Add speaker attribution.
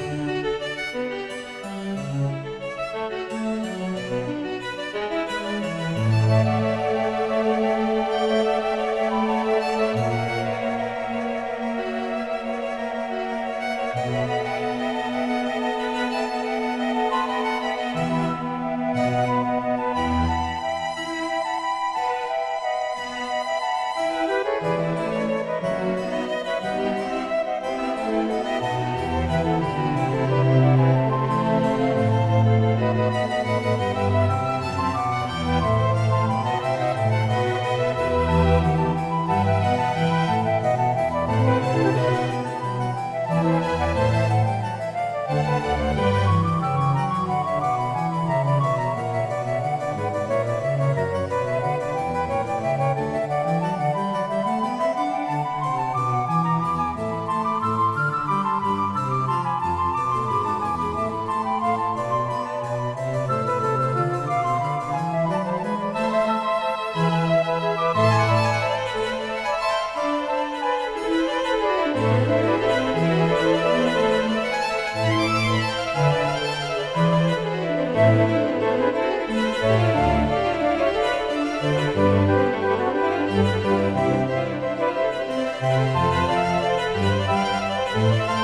Speaker 1: Música thank you